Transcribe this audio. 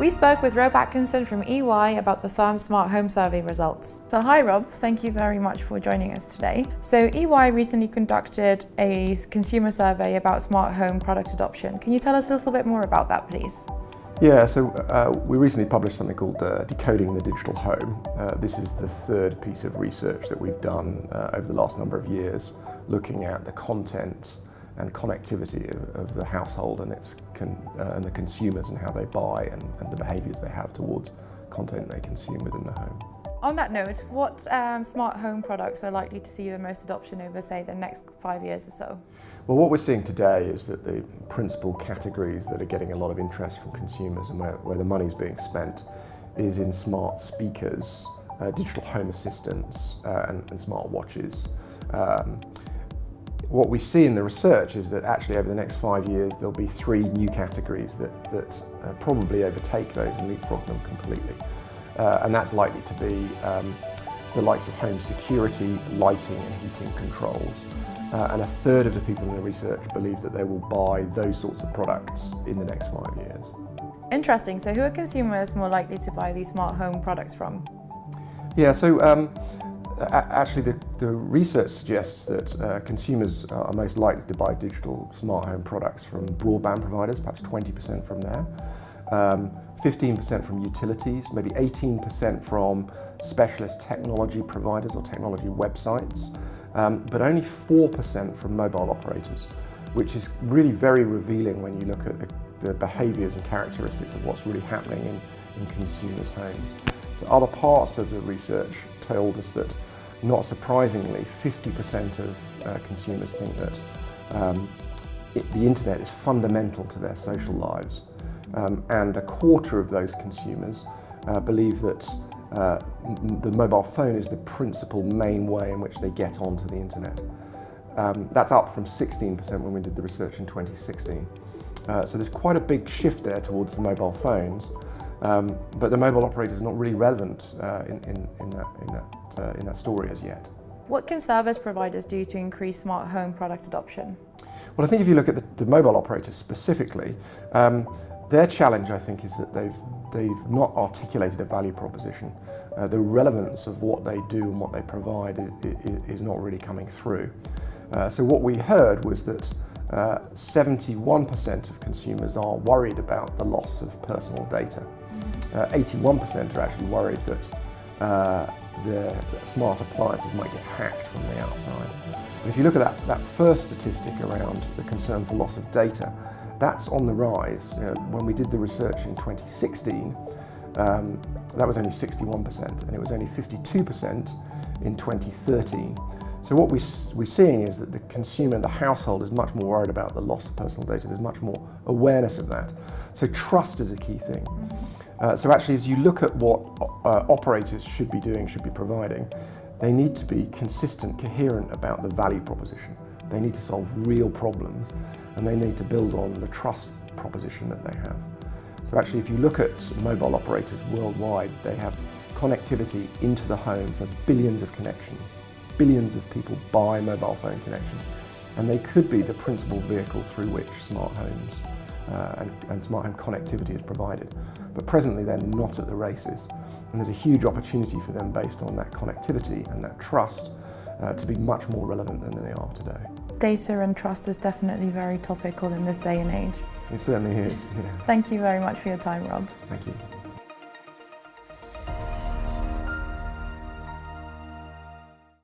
We spoke with Rob Atkinson from EY about the firm's smart home survey results. So hi Rob, thank you very much for joining us today. So EY recently conducted a consumer survey about smart home product adoption. Can you tell us a little bit more about that please? Yeah, so uh, we recently published something called uh, Decoding the Digital Home. Uh, this is the third piece of research that we've done uh, over the last number of years, looking at the content and connectivity of, of the household and, its uh, and the consumers and how they buy and, and the behaviours they have towards content they consume within the home. On that note, what um, smart home products are likely to see the most adoption over, say, the next five years or so? Well, what we're seeing today is that the principal categories that are getting a lot of interest from consumers and where, where the money's being spent is in smart speakers, uh, digital home assistants uh, and, and, smart watches. Um, what we see in the research is that actually over the next five years there'll be three new categories that, that uh, probably overtake those and leapfrog them completely uh, and that's likely to be um, the likes of home security, lighting and heating controls. Uh, and a third of the people in the research believe that they will buy those sorts of products in the next five years. Interesting. So who are consumers more likely to buy these smart home products from? Yeah, so um, actually the, the, research suggests that uh, consumers are most likely to buy digital smart home products from broadband providers, perhaps 20% from there. 15% um, from utilities, maybe 18% from specialist technology providers or technology websites, um, but only 4% from mobile operators, which is really very revealing when you look at the, the behaviours and characteristics of what's really happening in, in consumers' homes. So other parts of the research told us that, not surprisingly, 50% of uh, consumers think that um, it, the internet is fundamental to their social lives um, and a quarter of those consumers uh, believe that uh, the mobile phone is the principal main way in which they get onto the internet. Um, that's up from 16% when we did the research in 2016. Uh, so there's quite a big shift there towards the mobile phones, um, but the mobile operator is not really relevant uh, in, in, in, that, in, that, uh, in that story as yet. What can service providers do to increase smart home product adoption? Well, I think if you look at the, the mobile operators specifically, um, their challenge, I think, is that they've, they've not articulated a value proposition. Uh, the relevance of what they do and what they provide is, is not really coming through. Uh, so what we heard was that 71% uh, of consumers are worried about the loss of personal data. 81% uh, are actually worried that uh, the smart appliances might get hacked from the outside. And if you look at that, that first statistic around the concern for loss of data, that's on the rise. You know, when we did the research in 2016, um, that was only 61% and it was only 52% in 2013. So what we, we're seeing is that the consumer, the household is much more worried about the loss of personal data. There's much more awareness of that. So trust is a key thing. Uh, so actually as you look at what uh, operators should be doing, should be providing, they need to be consistent, coherent about the value proposition. They need to solve real problems and they need to build on the trust proposition that they have. So actually if you look at mobile operators worldwide, they have connectivity into the home for billions of connections. Billions of people buy mobile phone connections and they could be the principal vehicle through which smart homes uh, and, and smart home connectivity is provided. But presently they're not at the races and there's a huge opportunity for them based on that connectivity and that trust uh, to be much more relevant than they are today. Data and trust is definitely very topical in this day and age. It certainly is, yeah. Thank you very much for your time, Rob. Thank you.